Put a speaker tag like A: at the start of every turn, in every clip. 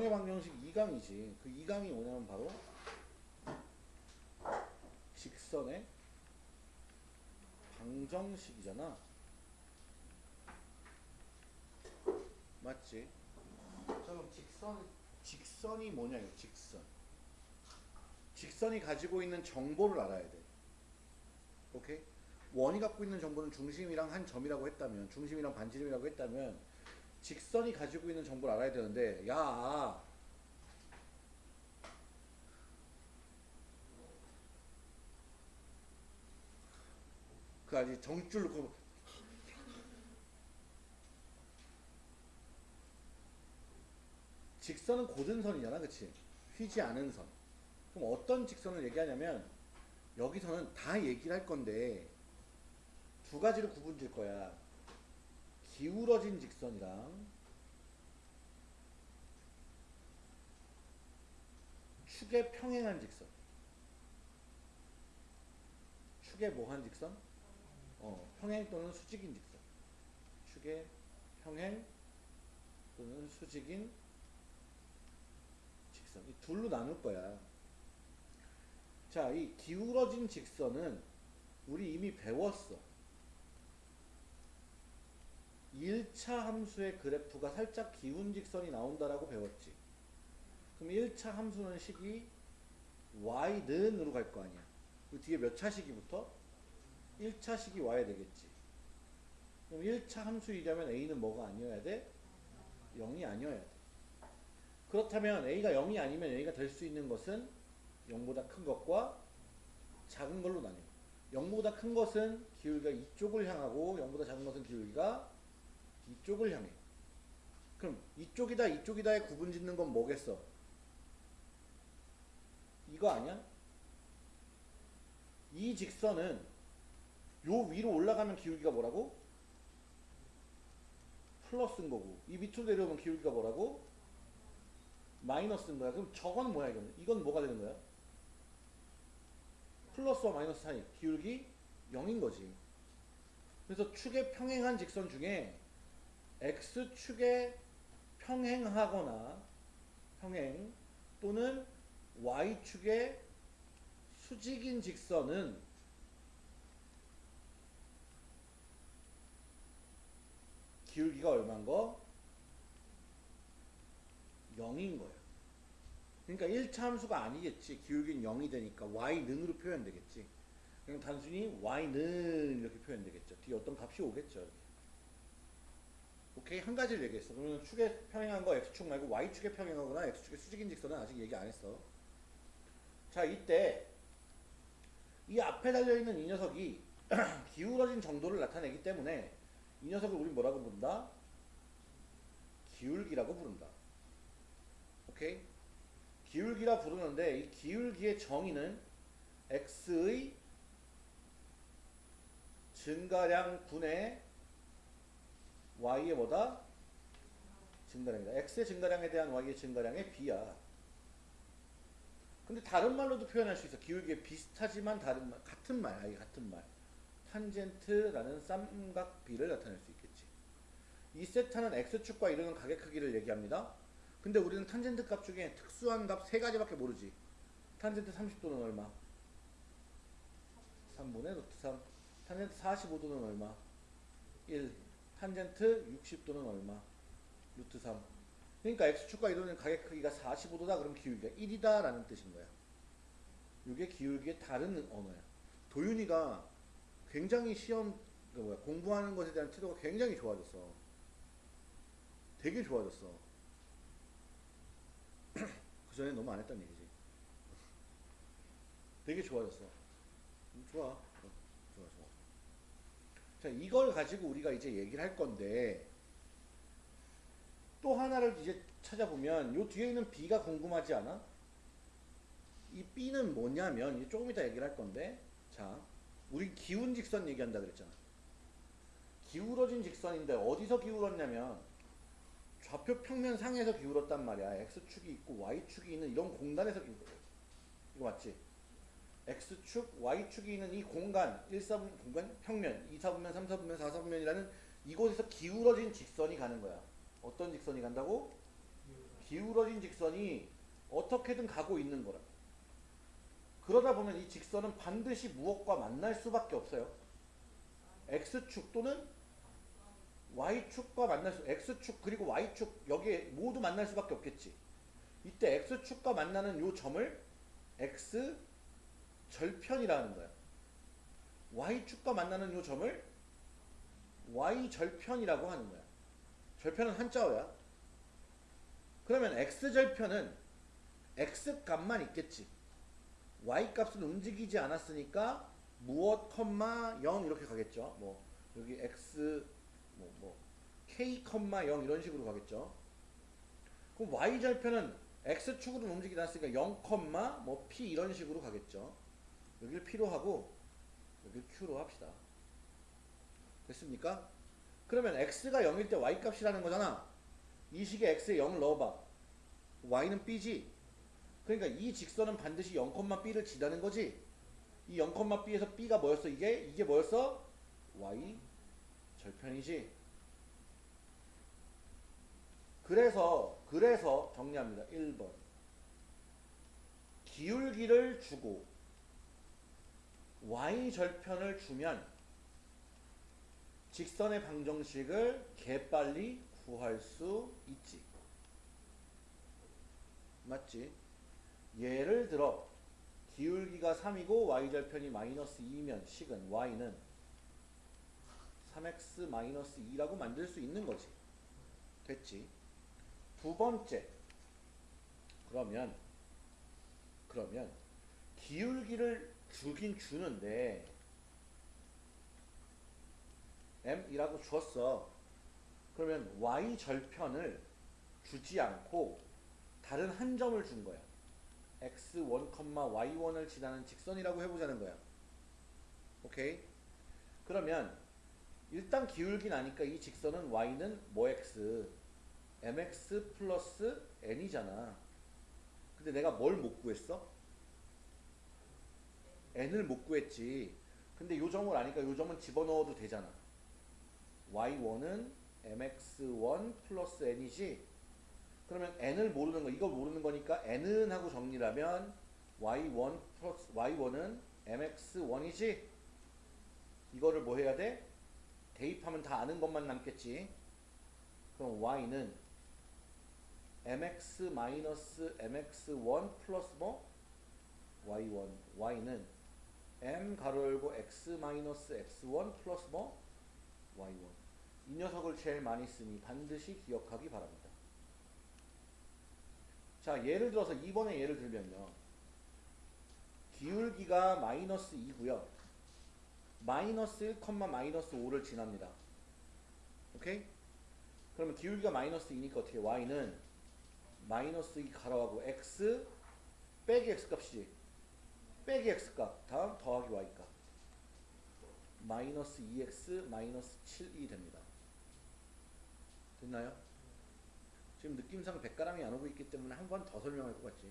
A: 정의 방정식 2강이지. 그 2강이 뭐냐면 바로 직선의 방정식이잖아. 맞지? 자 그럼 직선 직선이 뭐냐 이 직선. 직선이 가지고 있는 정보를 알아야 돼. 오케이? 원이 갖고 있는 정보는 중심이랑 한 점이라고 했다면 중심이랑 반지름이라고 했다면 직선이 가지고 있는 정보를 알아야 되는데 야. 그 아직 정줄 놓고 직선은 고등선이잖아 그치? 휘지 않은 선. 그럼 어떤 직선을 얘기하냐면 여기서는 다 얘기를 할 건데 두 가지로 구분 질 거야 기울어진 직선이랑 축에 평행한 직선. 축에 뭐한 직선? 어, 평행 또는 수직인 직선. 축에 평행 또는 수직인 직선. 이 둘로 나눌 거야. 자, 이 기울어진 직선은 우리 이미 배웠어 1차 함수의 그래프가 살짝 기운 직선이 나온다라고 배웠지. 그럼 1차 함수는 식이 y는으로 갈 거 아니야. 그 뒤에 몇 차 시기부터? 1차 식이 와야 되겠지. 그럼 1차 함수이자면 a는 뭐가 아니어야 돼? 0이 아니어야 돼. 그렇다면 a가 0이 아니면 a가 될 수 있는 것은 0보다 큰 것과 작은 걸로 나뉘어. 0보다 큰 것은 기울기가 이쪽을 향하고 0보다 작은 것은 기울기가 이쪽을 향해. 그럼 이쪽이다 이쪽이다에 구분 짓는 건 뭐겠어? 이거 아니야? 이 직선은 요 위로 올라가면 기울기가 뭐라고? 플러스인 거고 이 밑으로 내려오면 기울기가 뭐라고? 마이너스인 거야. 그럼 저건 뭐야 이건? 이건 뭐가 되는 거야? 플러스와 마이너스 사이 기울기 0인 거지. 그래서 축에 평행한 직선 중에 x축에 평행하거나 평행 또는 y축에 수직인 직선은 기울기가 얼마인 거? 0인 거야. 그러니까 1차 함수가 아니겠지. 기울기는 0이 되니까 y는으로 표현되겠지. 그냥 단순히 y는 이렇게 표현되겠죠. 뒤에 어떤 값이 오겠죠. 오케이 한 가지를 얘기했어. 그러면 축에 평행한 거 x축 말고 y축에 평행하거나 x축에 수직인 직선은 아직 얘기 안 했어. 자 이때 이 앞에 달려있는 이 녀석이 기울어진 정도를 나타내기 때문에 이 녀석을 우리 뭐라고 부른다? 기울기라고 부른다. 오케이? 기울기라 부르는데 이 기울기의 정의는 x의 증가량 분의 y의 뭐다? 증가량이다. x의 증가량에 대한 y의 증가량의 b야. 근데 다른 말로도 표현할 수 있어. 기울기에 비슷하지만 다른 말, 같은 말, 아예 같은 말. 탄젠트라는 쌍각비를 나타낼 수 있겠지. 이 세타는 x축과 이루는 가계 크기를 얘기합니다. 근데 우리는 탄젠트 값 중에 특수한 값 세 가지밖에 모르지. 탄젠트 30도는 얼마? 3분의 루트 3. 탄젠트 45도는 얼마? 1. 탄젠트 60도는 얼마? 루트 3. 그러니까 x축과 이루는 가계 크기가 45도다 그럼 기울기가 1이다 라는 뜻인 거야. 이게 기울기의 다른 언어야. 도윤이가 굉장히 시험 그 뭐야 공부하는 것에 대한 태도가 굉장히 좋아졌어. 되게 좋아졌어. 그 전에 너무 안 했단 얘기지. 되게 좋아졌어. 음, 좋아. 어, 좋아, 좋아. 자, 이걸 가지고 우리가 이제 얘기를 할 건데, 또 하나를 이제 찾아보면, 요 뒤에 있는 B가 궁금하지 않아? 이 B는 뭐냐면, 조금 이따 얘기를 할 건데, 자, 우리 기운 직선 얘기한다 그랬잖아. 기울어진 직선인데, 어디서 기울었냐면, 좌표 평면 상에서 기울었단 말이야. X축이 있고 Y축이 있는 이런 공간에서 기울었어. 이거 맞지? X축, Y축이 있는 이 공간, 1사분 공간, 평면, 2사분면, 3사분면, 4사분면이라는 이곳에서 기울어진 직선이 가는 거야. 어떤 직선이 간다고? 기울어진 직선이 어떻게든 가고 있는 거라. 그러다 보면 이 직선은 반드시 무엇과 만날 수밖에 없어요. x축 또는 y축과 만날 수, x축 그리고 y축 여기에 모두 만날 수밖에 없겠지. 이때 x축과 만나는 요 점을 x 절편이라는 거야. y축과 만나는 요 점을 y 절편이라고 하는 거야. 절편은 한자어야. 그러면 x 절편은 x 값만 있겠지. y 값은 움직이지 않았으니까 무엇 컴마 0 이렇게 가겠죠. 뭐 여기 x 뭐, 뭐 k 컴마 0 이런 식으로 가겠죠. 그럼 y 절편은 x 축으로 움직이지 않았으니까 0 컴마 뭐 p 이런 식으로 가겠죠. 여기를 p로 하고 여기를 q로 합시다. 됐습니까? 그러면 x가 0일 때 y 값이라는 거잖아. 이 식에 x에 0을 넣어봐. y는 b지. 그러니까 이 직선은 반드시 0,b를 지다는 거지. 이 0,b에서 b가 뭐였어? 이게 이게 뭐였어? y 절편이지. 그래서 그래서 정리합니다. 1번. 기울기를 주고 y 절편을 주면 직선의 방정식을 개빨리 구할 수 있지. 맞지? 예를 들어 기울기가 3이고 y절편이 마이너스 2면 식은 y는 3x 마이너스 2라고 만들 수 있는 거지. 됐지? 두 번째. 그러면 그러면 기울기를 주긴 주는데 m이라고 주었어. 그러면 y 절편을 주지 않고 다른 한 점을 준 거야. x1, y1을 지나는 직선이라고 해보자는 거야. 오케이? 그러면 일단 기울기 나니까 이 직선은 y는 뭐 x, mx 플러스 n이잖아. 근데 내가 뭘 못 구했어? N을 못 구했지. 근데 요 점을 아니까 요 점은 집어넣어도 되잖아. y1은 mx1 플러스 n이지. 그러면 n을 모르는 거, 이걸 모르는 거니까 n은 하고 정리를 하면 y1 플러스 y1은 mx1이지. 이거를 뭐 해야 돼? 대입하면 다 아는 것만 남겠지. 그럼 y는 mx 마이너스 mx1 플러스 뭐? y1. y는 m 가로 열고 x 마이너스 x1 플러스 뭐? y1. 이 녀석을 제일 많이 쓰니 반드시 기억하기 바랍니다. 자, 예를 들어서 2번의 예를 들면요. 기울기가 마이너스 2고요. 마이너스 1, 마이너스 5를 지납니다. 오케이? 그러면 기울기가 마이너스 2니까 어떻게 y는 마이너스 2 가로하고 x 빼기 x 값이지. 빼기 x 값 다음 더하기 y 값. 마이너스 2x 마이너스 7이 됩니다. 됐나요? 지금 느낌상 백가람이 안 오고 있기 때문에 한 번 더 설명할 것 같지.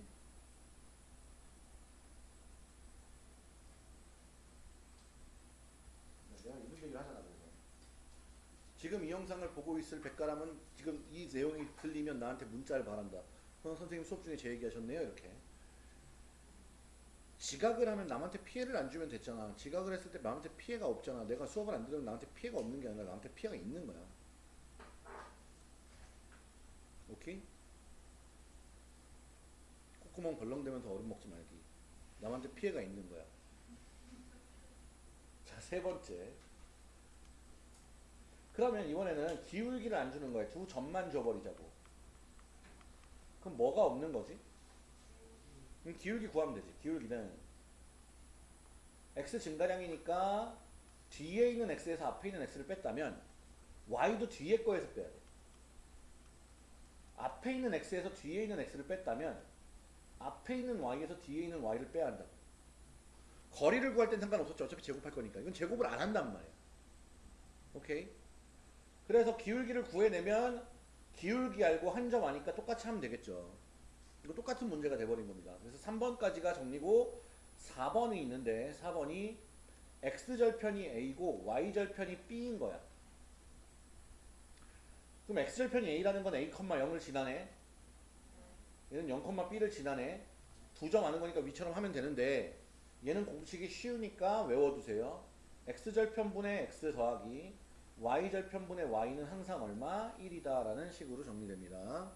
A: 내가 이런 얘기를 하잖아. 그래서. 지금 이 영상을 보고 있을 백가람은 지금 이 내용이 들리면 나한테 문자를 바란다. 어, 선생님 수업 중에 제 얘기하셨네요. 이렇게. 지각을 하면 남한테 피해를 안 주면 됐잖아. 지각을 했을 때 남한테 피해가 없잖아. 내가 수업을 안 들으면 나한테 피해가 없는 게 아니라 나한테 피해가 있는 거야. 오케이? 콧구멍 벌렁대면서 얼음 먹지 말기. 남한테 피해가 있는 거야. 자, 세 번째. 그러면 이번에는 기울기를 안 주는 거야. 두 점만 줘버리자고. 그럼 뭐가 없는 거지? 기울기 구하면 되지. 기울기는 x 증가량이니까 뒤에 있는 x에서 앞에 있는 x를 뺐다면 y도 뒤에 거에서 빼야 돼. 앞에 있는 x에서 뒤에 있는 x를 뺐다면 앞에 있는 y에서 뒤에 있는 y를 빼야 한다. 거리를 구할 땐 상관없었죠. 어차피 제곱할 거니까. 이건 제곱을 안 한단 말이야. 오케이? 그래서 기울기를 구해내면 기울기 알고 한 점 아니까 똑같이 하면 되겠죠. 이거 똑같은 문제가 돼버린 겁니다. 그래서 3번까지가 정리고 4번이 있는데 4번이 x절편이 a고 y절편이 b인 거야. 그럼 x절편이 a라는 건 a, 0을 지나네. 얘는 0,b를 지나네. 두 점 아는 거니까 위처럼 하면 되는데 얘는 공식이 쉬우니까 외워두세요. x절편분의 x 더하기 y절편분의 y는 항상 얼마? 1이다 라는 식으로 정리됩니다.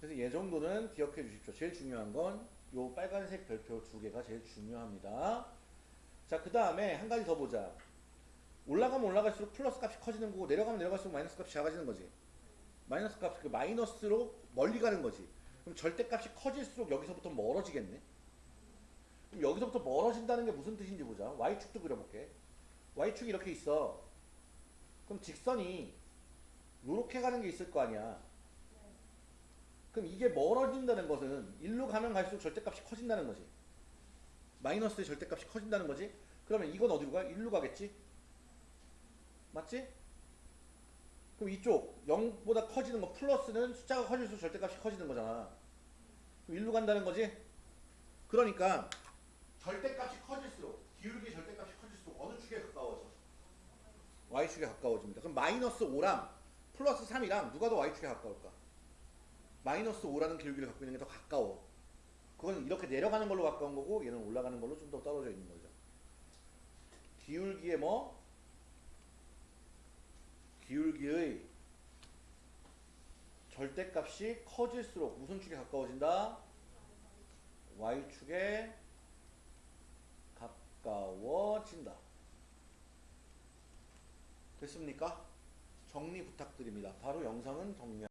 A: 그래서 얘 정도는 기억해 주십시오. 제일 중요한 건 요 빨간색 별표 두 개가 제일 중요합니다. 자, 그 다음에 한 가지 더 보자. 올라가면 올라갈수록 플러스 값이 커지는 거고 내려가면 내려갈수록 마이너스 값이 작아지는 거지. 마이너스 값, 그 마이너스로 멀리 가는 거지. 그럼 절대값이 커질수록 여기서부터 멀어지겠네. 그럼 여기서부터 멀어진다는 게 무슨 뜻인지 보자. y축도 그려볼게. y축이 이렇게 있어. 그럼 직선이 요렇게 가는 게 있을 거 아니야. 그럼 이게 멀어진다는 것은 일로 가면 갈수록 절대값이 커진다는 거지. 마이너스의 절대값이 커진다는 거지. 그러면 이건 어디로 가? 일로 가겠지? 맞지? 그럼 이쪽 0보다 커지는 거 플러스는 숫자가 커질수록 절대값이 커지는 거잖아. 그럼 일로 간다는 거지? 그러니까 절대값이 커질수록 기울기 절대값이 커질수록 어느 축에 가까워져? y축에 가까워집니다. 그럼 마이너스 5랑 플러스 3이랑 누가 더 y축에 가까울까? 마이너스 5라는 기울기를 갖고 있는 게 더 가까워. 그건 이렇게 내려가는 걸로 가까운 거고 얘는 올라가는 걸로 좀 더 떨어져 있는 거죠. 기울기의 뭐? 기울기의 절대값이 커질수록 무슨 축에 가까워진다? y축에 가까워진다. 됐습니까? 정리 부탁드립니다. 바로 영상은 정리.